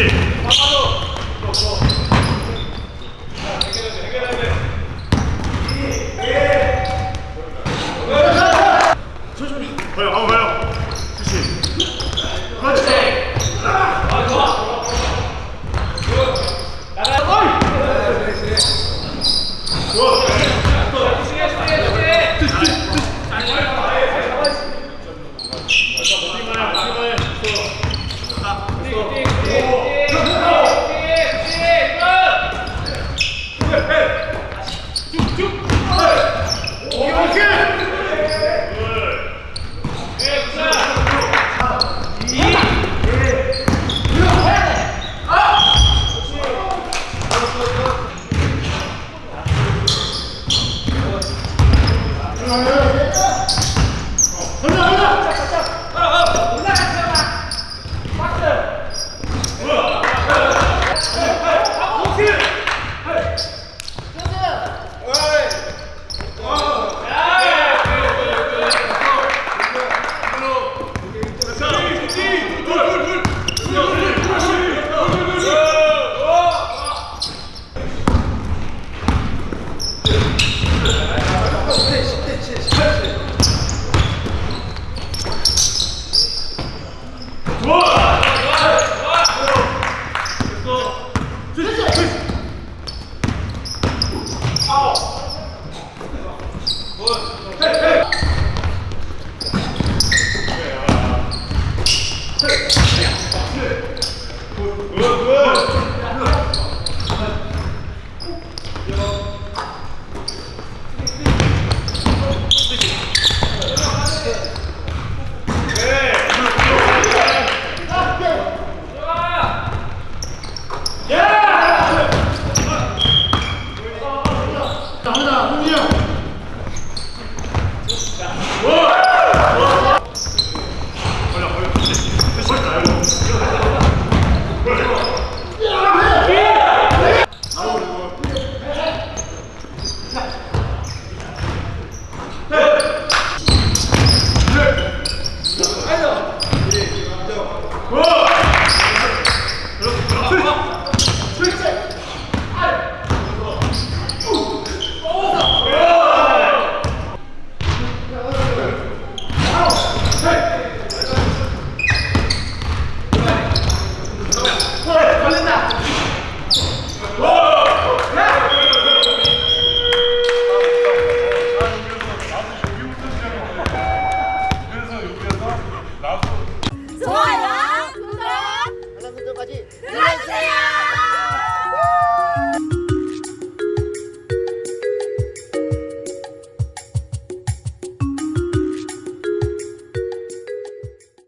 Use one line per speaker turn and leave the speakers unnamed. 그렇지. 천천히. 어,
자, 하나, 흥이 형. 자,